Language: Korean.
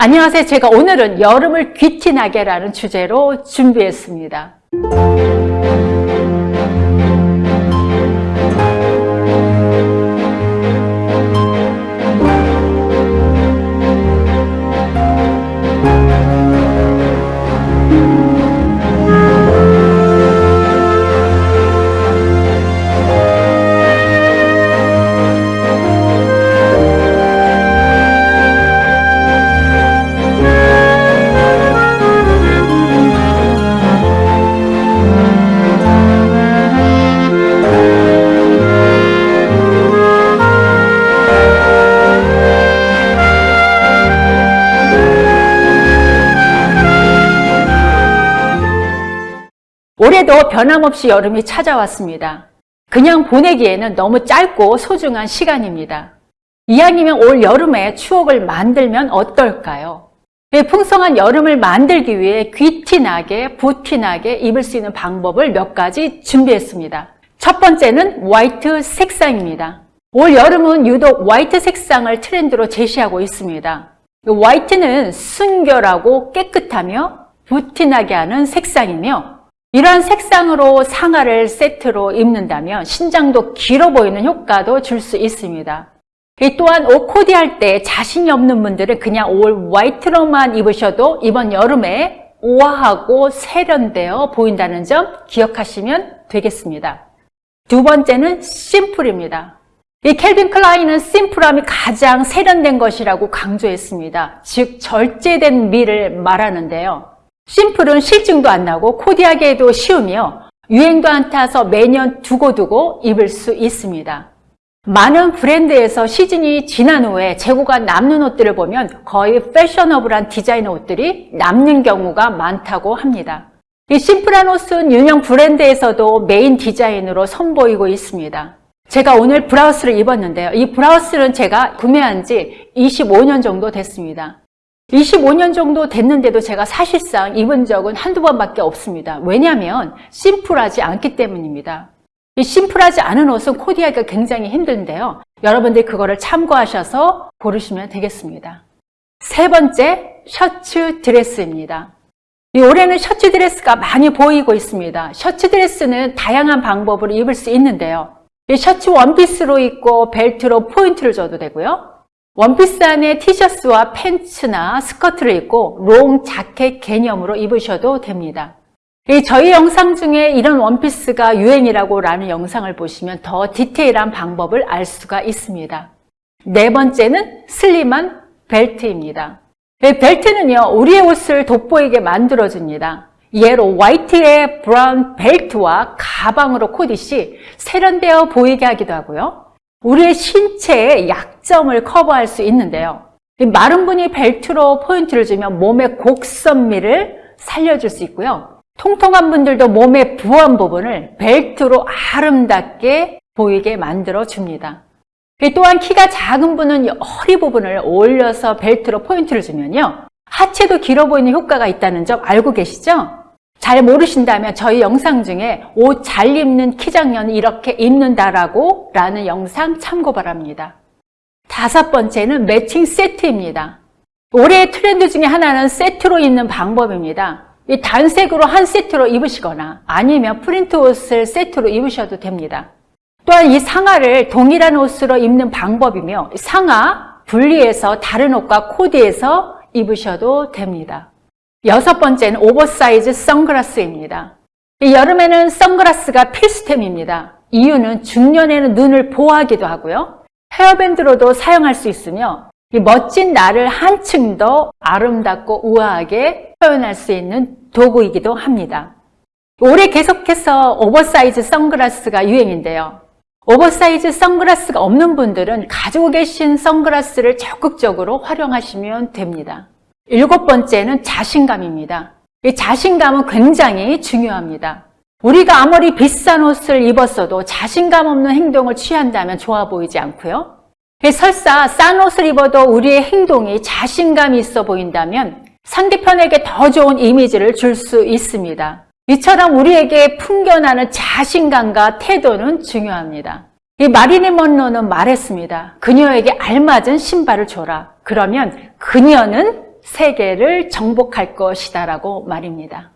안녕하세요. 제가 오늘은 여름을 귀티나게라는 주제로 준비했습니다. 올해도 변함없이 여름이 찾아왔습니다. 그냥 보내기에는 너무 짧고 소중한 시간입니다. 이왕이면 올 여름에 추억을 만들면 어떨까요? 네, 풍성한 여름을 만들기 위해 귀티나게, 부티나게 입을 수 있는 방법을 몇 가지 준비했습니다. 첫 번째는 화이트 색상입니다. 올 여름은 유독 화이트 색상을 트렌드로 제시하고 있습니다. 화이트는 순결하고 깨끗하며 부티나게 하는 색상이며 이러한 색상으로 상하를 세트로 입는다면 신장도 길어 보이는 효과도 줄 수 있습니다. 또한 옷 코디할 때 자신이 없는 분들은 그냥 올 화이트로만 입으셔도 이번 여름에 우아하고 세련되어 보인다는 점 기억하시면 되겠습니다. 두 번째는 심플입니다. 이 켈빈 클라인은 심플함이 가장 세련된 것이라고 강조했습니다. 즉 절제된 미를 말하는데요. 심플은 싫증도 안 나고 코디하기에도 쉬우며 유행도 안 타서 매년 두고두고 입을 수 있습니다. 많은 브랜드에서 시즌이 지난 후에 재고가 남는 옷들을 보면 거의 패셔너블한 디자인 옷들이 남는 경우가 많다고 합니다. 이 심플한 옷은 유명 브랜드에서도 메인 디자인으로 선보이고 있습니다. 제가 오늘 브라우스를 입었는데요. 이 브라우스는 제가 구매한 지 25년 정도 됐습니다. 25년 정도 됐는데도 제가 사실상 입은 적은 한두 번밖에 없습니다. 왜냐하면 심플하지 않기 때문입니다. 이 심플하지 않은 옷은 코디하기가 굉장히 힘든데요. 여러분들이 그거를 참고하셔서 고르시면 되겠습니다. 세 번째, 셔츠 드레스입니다. 이 올해는 셔츠 드레스가 많이 보이고 있습니다. 셔츠 드레스는 다양한 방법으로 입을 수 있는데요. 이 셔츠 원피스로 입고 벨트로 포인트를 줘도 되고요. 원피스 안에 티셔츠와 팬츠나 스커트를 입고 롱 자켓 개념으로 입으셔도 됩니다. 저희 영상 중에 이런 원피스가 유행이라고 라는 영상을 보시면 더 디테일한 방법을 알 수가 있습니다. 네 번째는 슬림한 벨트입니다. 벨트는요, 우리의 옷을 돋보이게 만들어줍니다. 예로 화이트에 브라운 벨트와 가방으로 코디 시 세련되어 보이게 하기도 하고요. 우리의 신체의 약점을 커버할 수 있는데요. 마른 분이 벨트로 포인트를 주면 몸의 곡선미를 살려줄 수 있고요. 통통한 분들도 몸의 부한 부분을 벨트로 아름답게 보이게 만들어 줍니다. 또한 키가 작은 분은 허리 부분을 올려서 벨트로 포인트를 주면요. 하체도 길어 보이는 효과가 있다는 점 알고 계시죠? 잘 모르신다면 저희 영상 중에 옷 잘 입는 키장년은 이렇게 입는다라고 라는 영상 참고 바랍니다. 다섯 번째는 매칭 세트입니다. 올해의 트렌드 중에 하나는 세트로 입는 방법입니다. 이 단색으로 한 세트로 입으시거나 아니면 프린트 옷을 세트로 입으셔도 됩니다. 또한 이 상하를 동일한 옷으로 입는 방법이며 상하 분리해서 다른 옷과 코디해서 입으셔도 됩니다. 여섯 번째는 오버사이즈 선글라스입니다. 여름에는 선글라스가 필수템입니다. 이유는 중년에는 눈을 보호하기도 하고요. 헤어밴드로도 사용할 수 있으며 멋진 나를 한층 더 아름답고 우아하게 표현할 수 있는 도구이기도 합니다. 올해 계속해서 오버사이즈 선글라스가 유행인데요. 오버사이즈 선글라스가 없는 분들은 가지고 계신 선글라스를 적극적으로 활용하시면 됩니다. 일곱 번째는 자신감입니다. 이 자신감은 굉장히 중요합니다. 우리가 아무리 비싼 옷을 입었어도 자신감 없는 행동을 취한다면 좋아 보이지 않고요. 설사 싼 옷을 입어도 우리의 행동이 자신감이 있어 보인다면 상대편에게 더 좋은 이미지를 줄 수 있습니다. 이처럼 우리에게 풍겨나는 자신감과 태도는 중요합니다. 이 마리린 먼로는 말했습니다. 그녀에게 알맞은 신발을 줘라. 그러면 그녀는 세계를 정복할 것이다 라고 말입니다.